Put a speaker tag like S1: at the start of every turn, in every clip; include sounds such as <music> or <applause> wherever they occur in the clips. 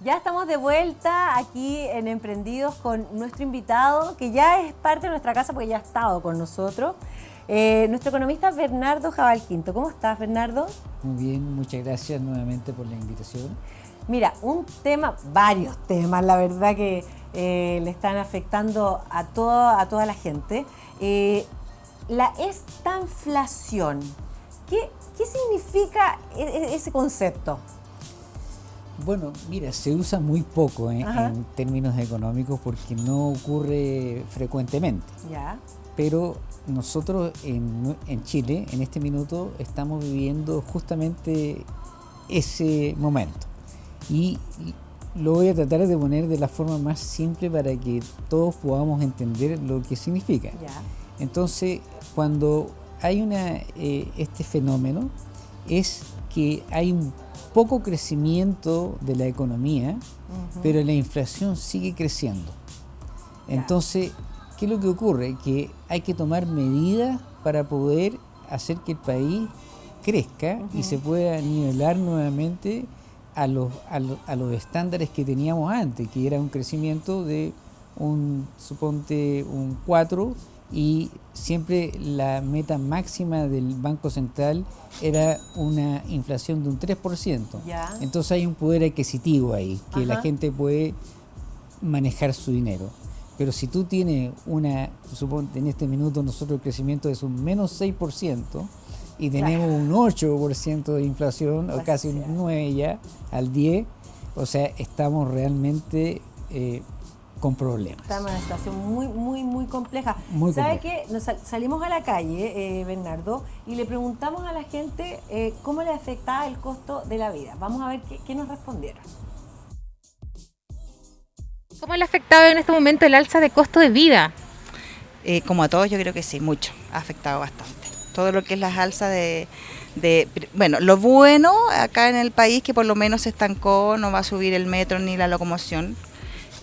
S1: Ya estamos de vuelta aquí en Emprendidos con nuestro invitado, que ya es parte de nuestra casa porque ya ha estado con nosotros. Eh, nuestro economista Bernardo Jabal Quinto. ¿Cómo estás, Bernardo?
S2: Muy bien, muchas gracias nuevamente por la invitación.
S1: Mira, un tema, varios temas, la verdad que eh, le están afectando a, a toda la gente. Eh, la estanflación, ¿qué, ¿qué significa e, e, ese concepto?
S2: Bueno, mira, se usa muy poco en términos económicos porque no ocurre frecuentemente.
S1: Ya.
S2: Pero nosotros en, en, Chile, en este minuto, estamos viviendo justamente ese momento. Y lo voy a tratar de poner de la forma más simple para que todos podamos entender lo que significa.
S1: Ya.
S2: Entonces, cuando hay una, eh, este fenómeno, es que hay un poco crecimiento de la economía, pero la inflación sigue creciendo. Entonces, ¿qué es lo que ocurre? Que hay que tomar medidas para poder hacer que el país crezca y se pueda nivelar nuevamente a los, a, los, estándares que teníamos antes, que era un crecimiento de un, suponte, un 4 y siempre la meta máxima del Banco Central era una inflación de un 3%. Entonces hay un poder adquisitivo ahí, que la gente puede manejar su dinero. Pero si tú tienes una, suponte en este minuto nosotros el crecimiento es un menos 6% y tenemos un 8% de inflación, o casi un 9 ya, al 10, o sea, estamos realmente... Eh, con problemas.
S1: Estamos en una situación muy, muy, muy compleja.
S2: Muy
S1: ¿Sabe qué? Nos salimos a la calle, eh, Bernardo, y le preguntamos a la gente eh, cómo le afectaba el costo de la vida. Vamos a ver qué, nos respondieron.
S3: ¿Cómo le ha afectado en este momento el alza de costo de vida?
S4: Eh, como a todos, yo creo que sí, mucho. Ha afectado bastante. Todo lo que es las alzas de, de, bueno, lo bueno acá en el país que por lo menos se estancó, no va a subir el metro ni la locomoción,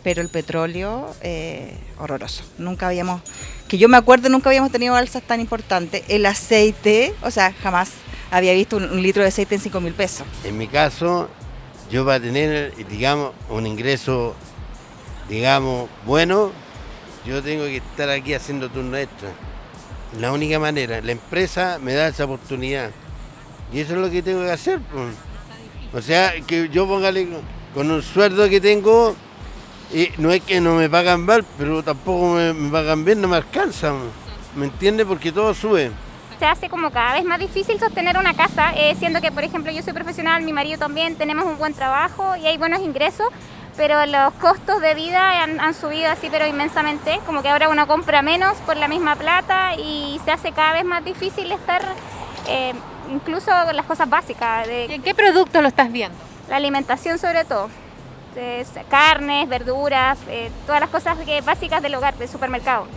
S4: pero el petróleo, eh, horroroso. Nunca habíamos, que yo me acuerdo, nunca habíamos tenido alzas tan importantes. El aceite, o sea, jamás había visto un, litro de aceite en 5 mil pesos.
S5: En mi caso, yo para tener, digamos, un ingreso, digamos, bueno, yo tengo que estar aquí haciendo turno extra. La única manera, la empresa me da esa oportunidad. Y eso es lo que tengo que hacer. O sea, que yo póngale con un sueldo que tengo, y no es que no me pagan mal, pero tampoco me, pagan bien, no me alcanzan. ¿Me entiende? Porque todo sube.
S6: Se hace como cada vez más difícil sostener una casa, eh, siendo que, por ejemplo, yo soy profesional, mi marido también, tenemos un buen trabajo y hay buenos ingresos, pero los costos de vida han, subido así, pero inmensamente, como que ahora uno compra menos por la misma plata y se hace cada vez más difícil estar, eh, incluso con las cosas básicas.
S3: De, ¿En qué producto lo estás viendo?
S6: La alimentación sobre todo carnes, verduras, eh, todas las cosas básicas del hogar, del supermercado.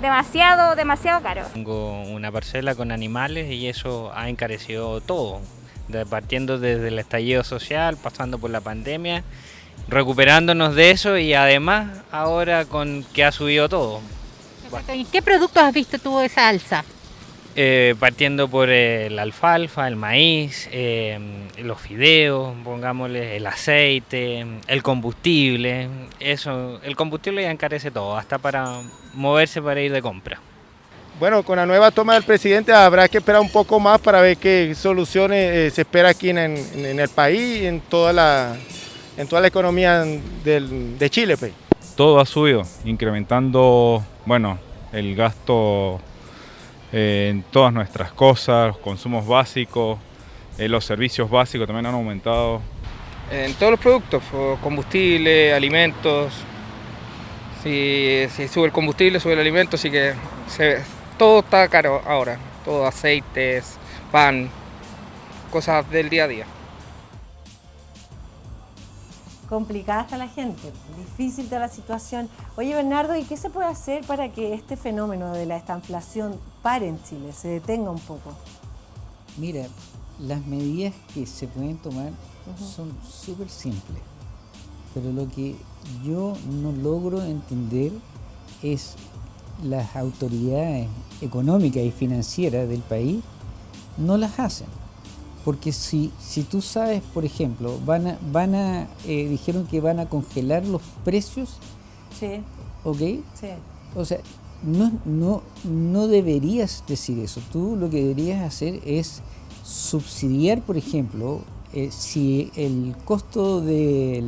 S6: Demasiado, demasiado caro.
S7: Tengo una parcela con animales y eso ha encarecido todo, partiendo desde el estallido social, pasando por la pandemia, recuperándonos de eso y además ahora con que ha subido todo.
S3: ¿En qué productos has visto tú esa alza?
S7: Eh, partiendo por el alfalfa, el maíz, eh, los fideos, pongámosle el aceite, el combustible, eso, el combustible ya encarece todo, hasta para moverse para ir de compra.
S8: Bueno, con la nueva toma del presidente habrá que esperar un poco más para ver qué soluciones eh, se espera aquí en, el país y en toda la, en toda la economía de Chile. Pues.
S9: Todo ha subido, incrementando, bueno, el gasto en todas nuestras cosas, los consumos básicos, eh, los servicios básicos también han aumentado.
S10: En todos los productos, combustible, alimentos, si, sube el combustible, sube el alimento, así que todo está caro ahora, todo aceites, pan, cosas del día a día
S1: complicada está la gente, difícil está la situación. Oye, Bernardo, ¿y qué se puede hacer para que este fenómeno de la estanflación pare en Chile, se detenga un poco?
S2: Mira, las medidas que se pueden tomar son súper simples, pero lo que yo no logro entender es las autoridades económicas y financieras del país no las hacen Porque si, si tú sabes, por ejemplo, van a, van a eh, dijeron que van a congelar los precios,
S1: Sí,
S2: ¿ok?
S1: sí.
S2: O sea, no, no, no deberías decir eso. Tú lo que deberías hacer es subsidiar, por ejemplo, eh, si el costo de,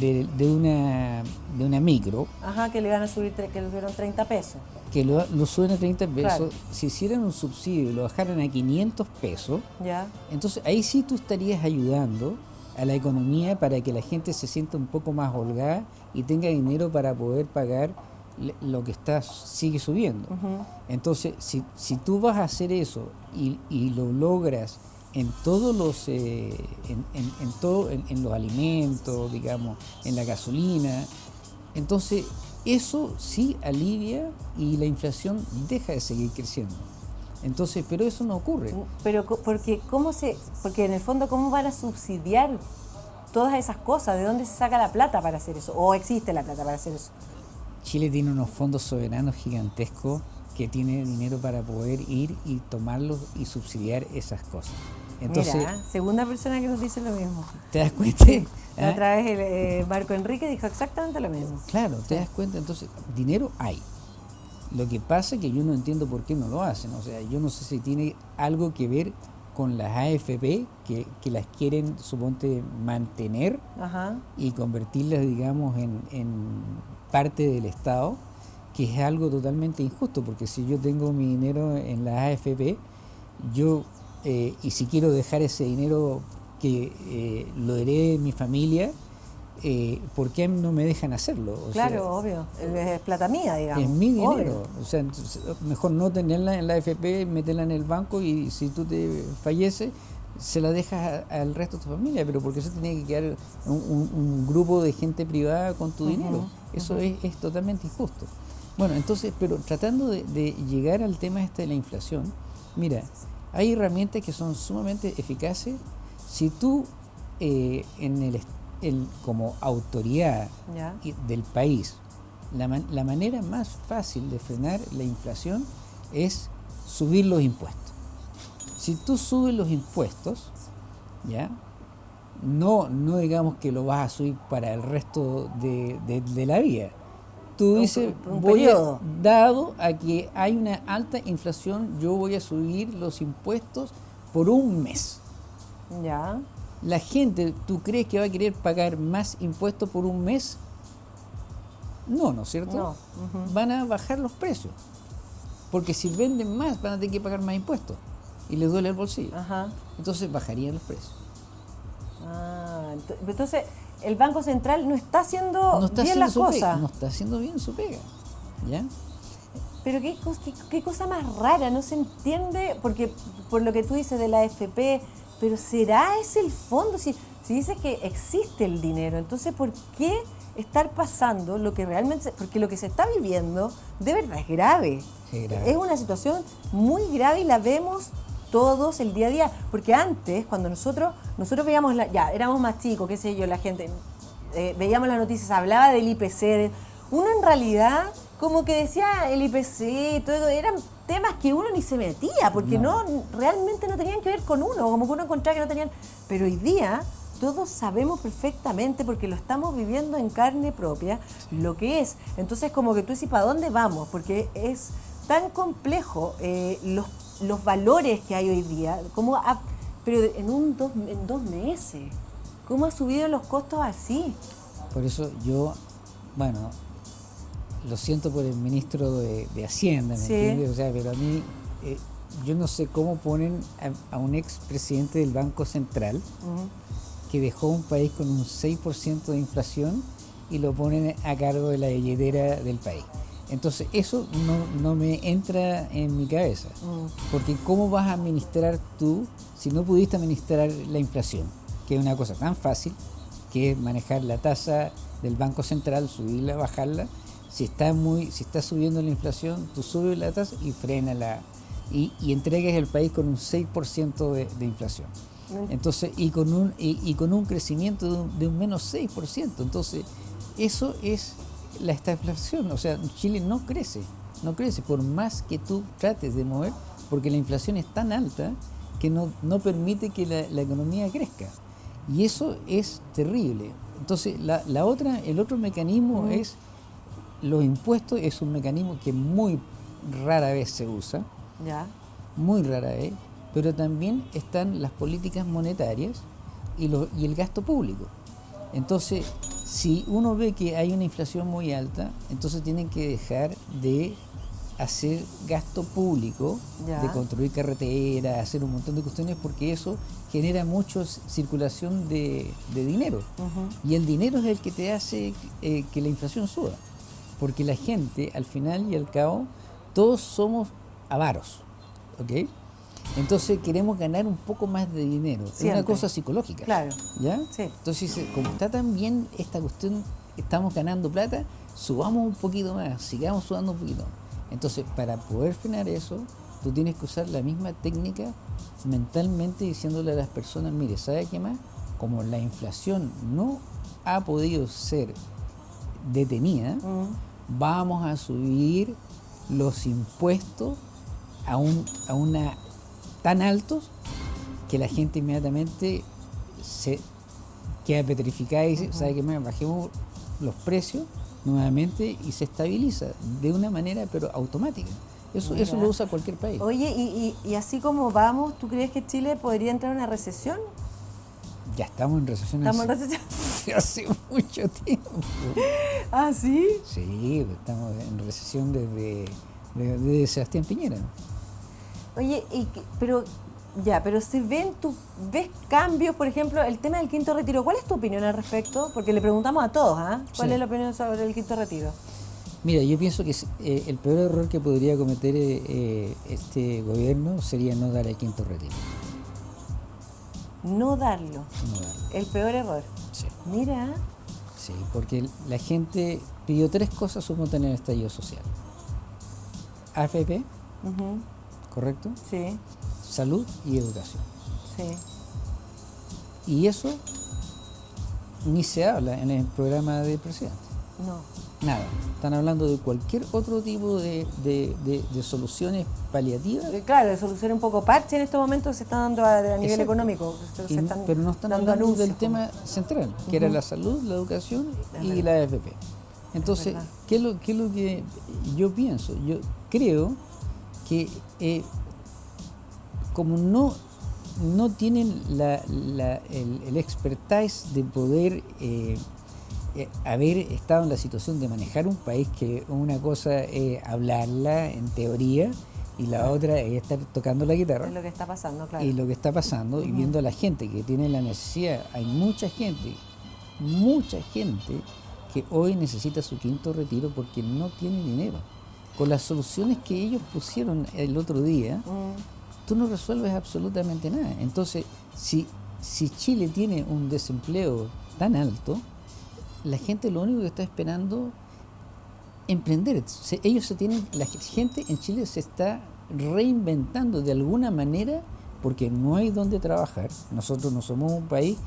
S2: de una, de una micro,
S1: Ajá, que le van a subir, que le subieron 30 pesos.
S2: Que lo, lo suben a 30 pesos,
S1: Claro.
S2: si hicieran un subsidio y lo bajaran a 500 pesos,
S1: Ya.
S2: entonces ahí sí tú estarías ayudando a la economía para que la gente se sienta un poco más holgada y tenga dinero para poder pagar lo que está sigue subiendo. Entonces, si, si tú vas a hacer eso y, y lo logras en todos los eh, en, en- en todo en, en los alimentos, digamos, en la gasolina, entonces eso sí alivia y la inflación deja de seguir creciendo. Entonces, pero eso no ocurre.
S1: Pero co- porque cómo se, porque en el fondo cómo van a subsidiar todas esas cosas, ¿de dónde se saca la plata para hacer eso? ¿O existe la plata para hacer eso?
S2: Chile tiene unos fondos soberanos gigantescos que tiene dinero para poder ir y tomarlos y subsidiar esas cosas. Entonces,
S1: Mira, segunda persona que nos dice lo mismo.
S2: ¿te das cuenta?
S1: La
S2: ¿Ah?
S1: otra vez el eh, Marco Enrique dijo exactamente lo mismo.
S2: Claro, te das cuenta, entonces, dinero hay. Lo que pasa es que yo no entiendo por qué no lo hacen. O sea, yo no sé si tiene algo que ver con las AFP, que, que las quieren, suponte, mantener
S1: Ajá.
S2: y convertirlas, digamos, en, en parte del Estado, que es algo totalmente injusto, porque si yo tengo mi dinero en las AFP, yo, eh, y si quiero dejar ese dinero que eh, lo herede mi familia, eh, ¿por qué no me dejan hacerlo? O sea,
S1: Claro, obvio. Es plata mía, digamos.
S2: es mi dinero.
S1: Obvio.
S2: O sea, entonces, mejor no tenerla en la AFP, meterla en el banco y si tú te falleces, se la dejas al resto de tu familia. Pero porque eso tiene que quedar un, un- un grupo de gente privada con tu dinero. Eso es, es totalmente injusto. Bueno, entonces, pero tratando de, de llegar al tema este de la inflación, mira, hay herramientas que son sumamente eficaces. Si tú eh, en el, como autoridad del país, la, man- la manera más fácil de frenar la inflación es subir los impuestos. Si tú subes los impuestos, ¿ya? No, no digamos que lo vas a subir para el resto de, de- de la vida. Tú dices,
S1: un
S2: voy a- dado a que hay una alta inflación, yo voy a subir los impuestos por un mes.
S1: Ya.
S2: La gente, ¿tú crees que va a querer pagar más impuestos por un mes? No, ¿no es cierto?
S1: No.
S2: Van a bajar los precios. Porque si venden más, van a tener que pagar más impuestos. Y les duele el bolsillo.
S1: Ajá.
S2: Entonces bajarían los precios.
S1: Ah, ent- entonces el Banco Central no está haciendo
S2: No está
S1: bien
S2: haciendo
S1: las cosas.
S2: pega. No está haciendo bien su pega. ¿Ya?
S1: Pero qué, qué, qué cosa más rara, no se entiende, porque por lo que tú dices de la AFP, pero ¿será ese el fondo? Si, si dices que existe el dinero, entonces ¿por qué estar pasando lo que realmente... se- Porque lo que se está viviendo de verdad es grave.
S2: Es grave.
S1: Es una situación muy grave y la vemos todos el día a día. Porque antes, cuando nosotros, nosotros veíamos, la, ya, éramos más chicos, qué sé yo, la gente, eh, veíamos las noticias, hablaba del IPC, de- uno en realidad como que decía el IPC, todo eso, eran temas que uno ni se metía, porque no. realmente no tenían que ver con uno, como que uno encontraba que no tenían. Pero hoy día todos sabemos perfectamente, porque lo estamos viviendo en carne propia, lo que es. Entonces como que tú dices, ¿para dónde vamos? Porque es tan complejo eh, los, los valores que hay hoy día, como ha- pero en, un dos, en dos meses, ¿cómo ha subido los costos así?
S2: Por eso yo, bueno, lo siento por el ministro de, de Hacienda, ¿me
S1: Sí.
S2: entiendes? O sea, pero a mí, eh, yo no sé cómo ponen a, a un expresidente del Banco Central que dejó un país con un 6% de inflación y lo ponen a cargo de la billetera del país. Entonces, eso no, no me entra en mi cabeza. Porque ¿cómo vas a administrar tú si no pudiste administrar la inflación? Que es una cosa tan fácil, que es manejar la tasa del Banco Central, subirla, bajarla. Si está, muy, si está subiendo la inflación, tú subes la tasa y frénala. Y, y entregues el país con un 6% de, de inflación. Entonces, y con un, y, y con un crecimiento de un, de un menos 6%. Entonces, eso es la estagflación. O sea, Chile no crece, no crece, por más que tú trates de mover, porque la inflación es tan alta que que no, no permite que la, la economía crezca. Y eso es terrible. Entonces, la, la otra, el otro mecanismo es los impuestos, es un mecanismo que muy rara vez se usa,
S1: Ya.
S2: muy rara vez, pero también están las políticas monetarias y, lo- y el gasto público. Entonces, si uno ve que hay una inflación muy alta, entonces tienen que dejar de hacer gasto público,
S1: Ya.
S2: de construir carreteras, hacer un montón de cuestiones, porque eso genera mucha circulación de, de dinero. Y el dinero es el que te hace eh, que la inflación suba. Porque la gente, al final y al cabo, todos somos avaros. ¿Ok? Entonces queremos ganar un poco más de dinero. Es una cosa psicológica.
S1: Claro.
S2: ¿Ya?
S1: Sí.
S2: Entonces, dice, como está tan bien esta cuestión, estamos ganando plata, subamos un poquito más, sigamos sudando un poquito. Entonces, para poder frenar eso, tú tienes que usar la misma técnica mentalmente diciéndole a las personas, mire, ¿sabe qué más? Como la inflación no ha podido ser detenida, vamos a subir los impuestos a, un, a una tan altos que la gente inmediatamente se queda petrificada y dice, ¿sabe qué? Bajemos los precios nuevamente y se estabiliza de una manera pero automática. Eso, eso lo usa cualquier país.
S1: Oye, y, y- y así como vamos, ¿tú crees que Chile podría entrar en una recesión?
S2: Ya estamos en recesión
S1: ¿Estamos en recesión? <laughs>
S2: hace mucho tiempo. <laughs>
S1: ¿Ah, sí?
S2: Sí, estamos en recesión desde, desde, desde Sebastián Piñera.
S1: Oye, y pero ya, pero si ven, tú ves cambios, por ejemplo, el tema del quinto retiro, ¿cuál es tu opinión al respecto? Porque le preguntamos a todos, ¿ah? ¿Cuál
S2: Sí.
S1: es la opinión sobre el quinto retiro?
S2: Mira, yo pienso que eh, el peor error que podría cometer eh, eh, este gobierno sería no dar el quinto retiro.
S1: No darlo.
S2: No darlo.
S1: El peor error.
S2: Sí.
S1: Mira,
S2: Sí, porque la gente pidió tres cosas sumo tener estallido social. AFP, ¿correcto?
S1: sí,
S2: Salud y educación.
S1: sí,
S2: Y eso ni se habla en el programa del presidente.
S1: no.
S2: Nada. Están hablando de cualquier otro tipo de, de- de- de soluciones paliativas.
S1: Eh, Claro, de solución un poco parche en estos momentos se está dando a, a nivel
S2: Exacto.
S1: económico. Se,
S2: Y-
S1: están
S2: pero no están
S1: dando
S2: hablando del tema central, que era la salud, la educación y la AFP. Entonces. ¿qué es, lo, qué es lo que yo pienso? Yo creo que eh, como no, no tienen la- la- el, el expertise de poder eh, haber estado en la situación de manejar un país que una cosa es hablarla en teoría y la otra es estar tocando la guitarra
S1: Es lo que está pasando, claro.
S2: y lo que está pasando y viendo a la gente que tiene la necesidad, hay mucha gente, mucha gente que hoy necesita su quinto retiro porque no tiene dinero. Con las soluciones que ellos pusieron el otro día,
S1: Mm,
S2: tú no resuelves absolutamente nada. Entonces, si, si Chile tiene un desempleo tan alto, la gente lo único que está esperando emprender. Se- ellos se tienen, la gente en Chile se está reinventando de alguna manera porque no hay donde trabajar. Nosotros no somos un país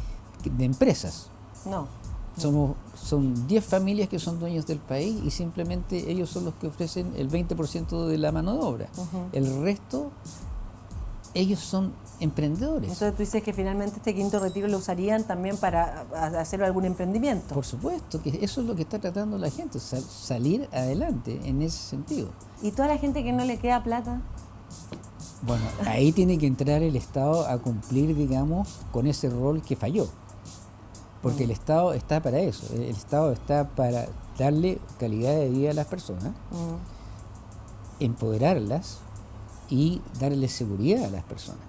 S2: de empresas.
S1: no.
S2: Somos, son 10 familias que son dueños del país y simplemente ellos son los que ofrecen el 20% de la mano de obra. El resto, ellos son emprendedores.
S1: Entonces tú dices que finalmente este quinto retiro lo usarían también para hacer algún emprendimiento.
S2: Por supuesto, que eso es lo que está tratando la gente, sal- salir adelante en ese sentido.
S1: ¿Y toda la gente que no le queda plata?
S2: Bueno, ahí tiene que entrar el Estado a cumplir, digamos, con ese rol que falló. Porque el Estado está para eso, el el Estado está para darle calidad de vida a las personas,
S1: Mm,
S2: empoderarlas y darle seguridad a las personas.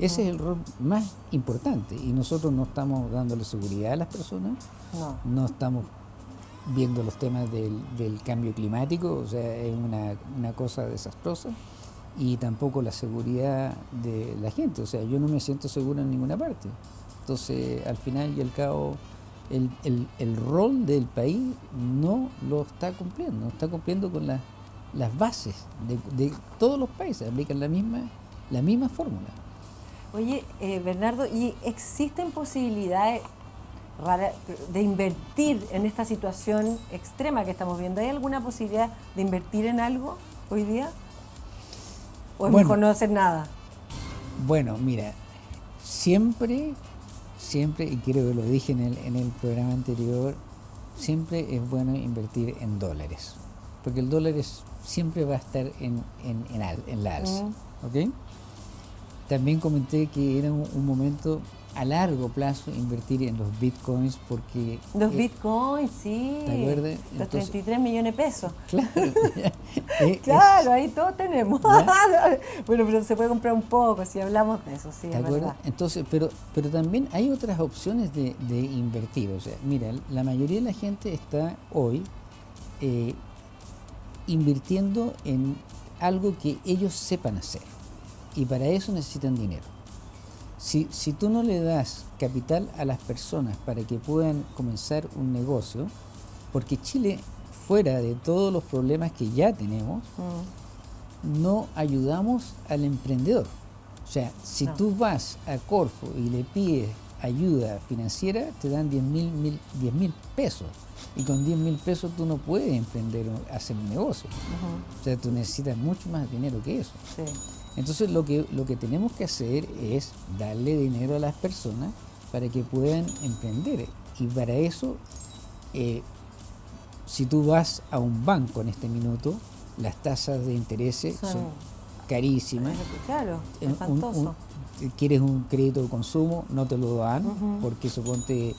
S2: Ese es el rol más importante y nosotros no estamos dándole seguridad a las personas,
S1: No.
S2: no estamos viendo los temas del, del cambio climático, o sea, es una, una cosa desastrosa, y tampoco la seguridad de la gente, o sea, yo no me siento seguro en ninguna parte. Entonces, al final y al cabo, el, el- el rol del país no lo está cumpliendo, no está cumpliendo con las las bases de, de todos los países, aplican la misma, la misma fórmula.
S1: Oye, eh, Bernardo, ¿y existen posibilidades de invertir en esta situación extrema que estamos viendo? ¿Hay alguna posibilidad de invertir en algo hoy día? ¿O es
S2: Bueno.
S1: mejor no hacer nada?
S2: Bueno, mira, siempre, siempre, y creo que lo dije en el, en el programa anterior, siempre es bueno invertir en dólares, porque el dólar es- siempre va a estar en, en, en, al- en la alza. ¿ok? También comenté que era un, un momento a largo plazo invertir en los bitcoins porque...
S1: Los
S2: eh,
S1: bitcoins, sí.
S2: ¿Te acuerdas?
S1: Los
S2: Entonces-
S1: 33 millones de pesos.
S2: Claro, <laughs> <laughs> eh, es-
S1: Claro, ahí todos tenemos. <laughs> bueno, pero se puede comprar un poco si hablamos de eso, sí,
S2: ¿Te
S1: es verdad.
S2: Entonces, pero, pero también hay otras opciones de, de invertir. O sea, mira, la mayoría de la gente está hoy eh, invirtiendo en algo que ellos sepan hacer. Y para eso necesitan dinero. Si, si tú no le das capital a las personas para que puedan comenzar un negocio, porque Chile, fuera de todos los problemas que ya tenemos,
S1: Mm.
S2: no ayudamos al emprendedor. O sea, si
S1: No.
S2: tú vas a Corfo y le pides ayuda financiera, te dan 10 mil, mil- 10 mil pesos. Y con 10 mil pesos tú no puedes emprender o hacer un negocio. O sea, tú necesitas mucho más dinero que eso.
S1: Sí.
S2: Entonces lo que, lo que tenemos que hacer es darle dinero a las personas para que puedan emprender. Y para eso, eh, si tú vas a un banco en este minuto, las tasas de interés son,
S1: Son-
S2: carísimas.
S1: Claro,
S2: Eh, un-
S1: espantoso.
S2: un- quieres un crédito de consumo, no te lo dan, porque suponte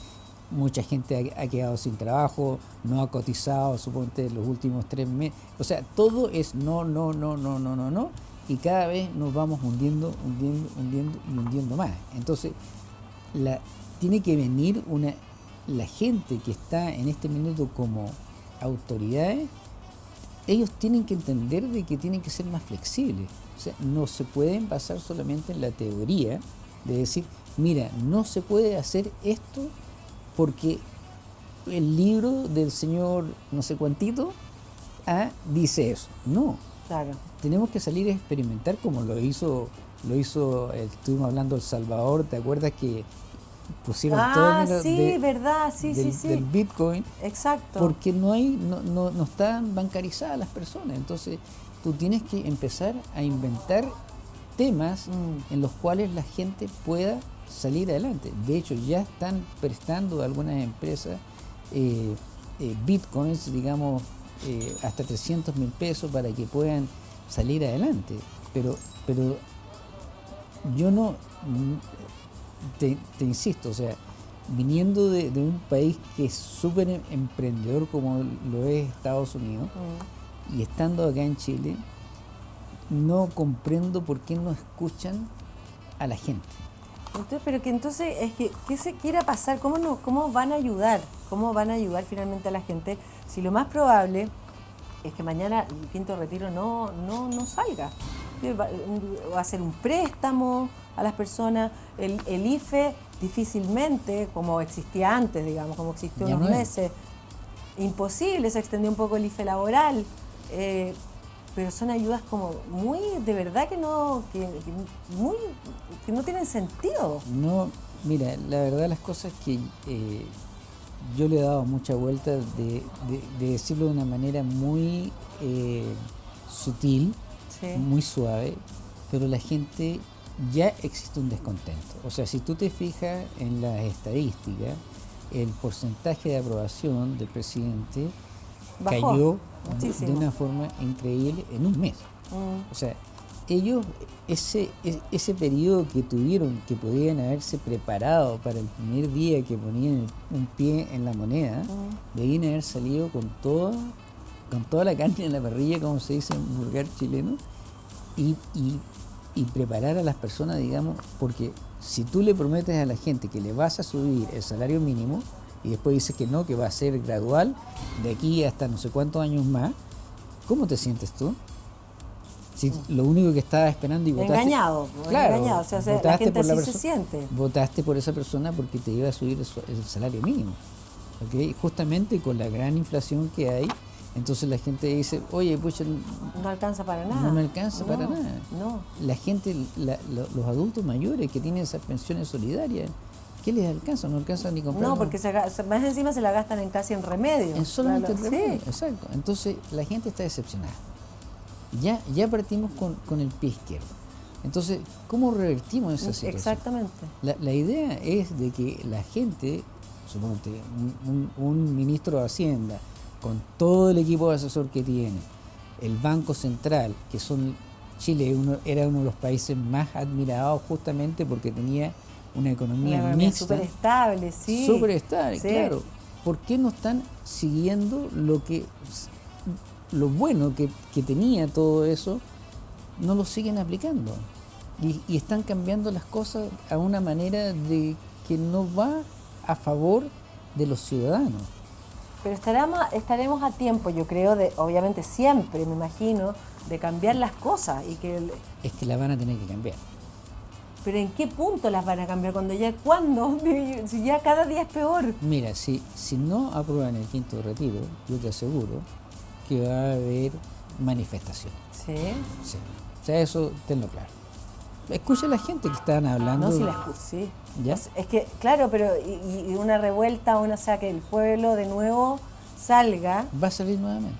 S2: mucha gente ha, ha quedado sin trabajo, no ha cotizado, suponte los últimos tres meses. O sea, todo es no, no, no, no, no, no, no, y cada vez nos vamos hundiendo, hundiendo, hundiendo y hundiendo más. Entonces, la, tiene que venir una, la gente que está en este minuto como autoridades, ellos tienen que entender de que tienen que ser más flexibles. O sea, no se pueden basar solamente en la teoría de decir, mira, no se puede hacer esto porque el libro del señor no sé cuantito ah, dice eso. No,
S1: Claro.
S2: tenemos que salir a experimentar como lo hizo, lo hizo, eh, estuvimos hablando El Salvador, ¿te acuerdas que pusieron todo
S1: Ah,
S2: el dinero
S1: sí,
S2: de-
S1: verdad, sí,
S2: del,
S1: sí, sí.
S2: del Bitcoin?
S1: Exacto.
S2: Porque no hay, no, no, no están bancarizadas las personas. Entonces, tú tienes que empezar a inventar temas
S1: Mm.
S2: en los cuales la gente pueda salir adelante. De hecho, ya están prestando algunas empresas eh, eh, bitcoins, digamos, eh, hasta 300 mil pesos para que puedan salir adelante. Pero, pero yo no, mm, te, te insisto, o sea, viniendo de, de un país que es súper em- emprendedor como lo es Estados Unidos,
S1: Mm.
S2: Y estando acá en Chile, no comprendo por qué no escuchan a la gente.
S1: Entonces, pero que entonces es que qué se quiera pasar, cómo no, cómo van a ayudar, cómo van a ayudar finalmente a la gente, si lo más probable es que mañana el quinto retiro no, no, no salga. Va a hacer un préstamo a las personas, el, el IFE difícilmente, como existía antes, digamos, como existió
S2: Ya
S1: unos
S2: no es.
S1: meses, imposible, se extendió un poco el IFE laboral. Eh, pero son ayudas como muy, de verdad que no, que, que muy, que no tienen sentido.
S2: No, mira, la verdad las cosas que eh, yo le he dado mucha vuelta de, de- de decirlo de una manera muy eh, sutil,
S1: Sí.
S2: muy suave, pero la gente ya existe un descontento. O sea, si tú te fijas en las estadísticas, el porcentaje de aprobación del presidente
S1: Bajó
S2: cayó de una forma increíble en un mes.
S1: Mm.
S2: O sea, ellos, ese, e- ese periodo que tuvieron, que podían haberse preparado para el primer día que ponían un pie en la moneda, debían haber salido con toda, con toda la carne en la parrilla, como se dice en vulgar chileno, y, y- y preparar a las personas, digamos, porque si tú le prometes a la gente que le vas a subir el salario mínimo, y después dices que no, que va a ser gradual, de aquí hasta no sé cuántos años más, ¿cómo te sientes tú? Si lo único que estabas esperando y votaste...
S1: Engañado, pues,
S2: Claro,
S1: engañado. O sea, se- la
S2: votaste
S1: gente
S2: por la
S1: se siente.
S2: Votaste por esa persona porque te iba a subir el, salario mínimo. Justamente con la gran inflación que hay, entonces la gente dice, oye, pues
S1: No alcanza para nada.
S2: no me alcanza para nada.
S1: No.
S2: La gente, la- lo- los adultos mayores que tienen esas pensiones solidarias, ¿qué les alcanza? No alcanza ni comprar.
S1: No, porque se más encima se la gastan en casi en remedio.
S2: en solamente
S1: Claro,
S2: el remedio,
S1: sí.
S2: exacto. Entonces la gente está decepcionada. Ya, ya partimos con, con el pie izquierdo. Entonces, ¿cómo revertimos esa situación?
S1: Exactamente.
S2: La, la idea es de que la gente, suponte, un, un- un ministro de Hacienda, con todo el equipo de asesor que tiene, el Banco Central, que son Chile uno- era uno de los países más admirados justamente porque tenía una economía,
S1: Una economía
S2: mixta,
S1: súper estable, sí.
S2: súper estable,
S1: Sí.
S2: claro. ¿Por qué no están siguiendo lo que lo bueno que, que tenía todo eso? No lo siguen aplicando. Y, y están cambiando las cosas a una manera de que no va a favor de los ciudadanos.
S1: Pero estaremos, estaremos a tiempo, yo creo, de, obviamente siempre, me imagino, de cambiar las cosas. y que el-
S2: Es que la van a tener que cambiar.
S1: Pero ¿en qué punto las van a cambiar? Cuando ya, ¿cuándo? <laughs> Si ya cada día es peor.
S2: Mira, si, si no aprueban el quinto retiro, yo te aseguro que va a haber manifestación.
S1: Sí.
S2: Sí. O sea, eso tenlo claro. Escucha a la gente que están hablando.
S1: No, si la escu- sí.
S2: ¿Ya?
S1: Es que, claro, pero y, y una revuelta, una, o sea, que el pueblo de nuevo salga.
S2: Va a salir nuevamente.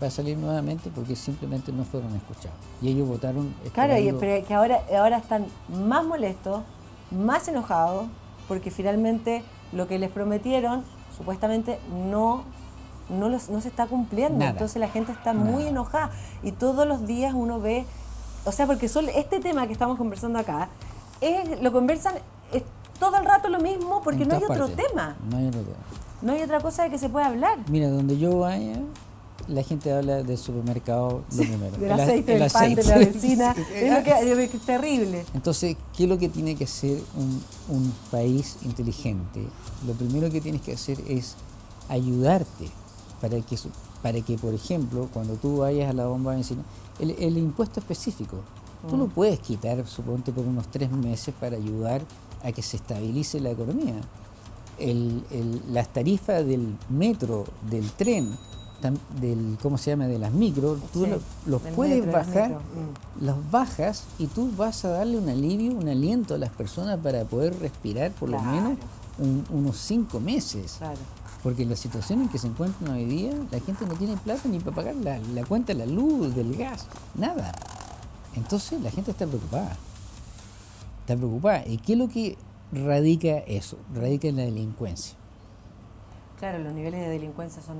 S2: Va a salir nuevamente porque simplemente no fueron escuchados. Y ellos votaron.
S1: Claro, y, pero que ahora, ahora están más molestos, más enojados, porque finalmente lo que les prometieron supuestamente no, no, los- no se está cumpliendo.
S2: Nada.
S1: Entonces la gente está muy enojada. Y todos los días uno ve, o sea, porque son, este tema que estamos conversando acá, es, lo conversan es todo el rato lo mismo porque no hay
S2: partes.
S1: tema.
S2: No hay otro tema.
S1: No hay otra cosa de que se pueda hablar.
S2: Mira, donde yo vaya, la gente habla del supermercado lo primero.
S1: Del aceite,
S2: el
S1: del pan, de la vecina. <laughs> Es, lo que, es terrible.
S2: Entonces, ¿qué es lo que tiene que hacer un, un país inteligente? Lo primero que tienes que hacer es ayudarte para que, para que por ejemplo, cuando tú vayas a la bomba de benzina, el, el impuesto específico, tú lo
S1: Mm.
S2: puedes quitar, suponte, por unos tres meses para ayudar a que se estabilice la economía. El- el- las tarifas del metro, del tren, del, ¿cómo se llama?, de las micro, tú
S1: Sí,
S2: los puedes
S1: metro,
S2: bajar
S1: mm.
S2: los bajas y tú vas a darle un alivio, un aliento a las personas para poder respirar por lo menos un- unos cinco meses.
S1: Claro.
S2: Porque en la situación en que se encuentran hoy día, la gente no tiene plata ni para pagar la, la cuenta de la luz, del gas, nada. Entonces la gente está preocupada. Está preocupada. ¿Y qué es lo que radica eso? Radica en la delincuencia.
S1: Claro, los niveles de delincuencia son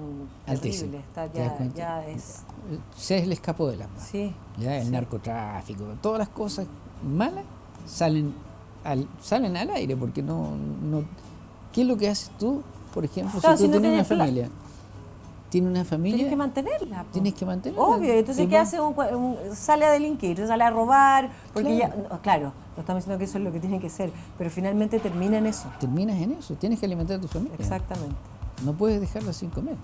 S2: Altísimo.
S1: terribles. Está,
S2: ¿Te das
S1: ya, es.
S2: Se le escapó de las manos.
S1: Sí.
S2: ya el
S1: sí.
S2: narcotráfico, todas las cosas malas salen al, salen al aire porque no, no ¿qué es lo que haces tú, por ejemplo,
S1: Claro,
S2: si
S1: si
S2: tú
S1: no
S2: tienes una familia? Tienes una familia,
S1: Tienes que mantenerla. po.
S2: tienes que mantenerla.
S1: Obvio, entonces ¿qué hace? Un, un- sale a delinquir, sale a robar, porque
S2: Claro.
S1: ya, no, claro, no estamos diciendo que eso es lo que tiene que ser, pero finalmente termina en eso.
S2: Terminas en eso, tienes que alimentar a tu familia.
S1: Exactamente.
S2: No puedes dejarla sin comer.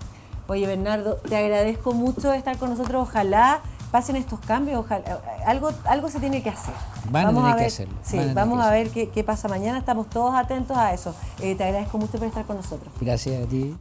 S1: Oye, Bernardo, te agradezco mucho estar con nosotros. Ojalá pasen estos cambios, ojalá, algo, algo se tiene que hacer.
S2: Van a tener que
S1: ver,
S2: hacerlo,
S1: Sí,
S2: a
S1: vamos
S2: que
S1: a ver qué, qué pasa mañana. Estamos todos atentos a eso. Eh, te agradezco mucho por estar con nosotros.
S2: Gracias a ti.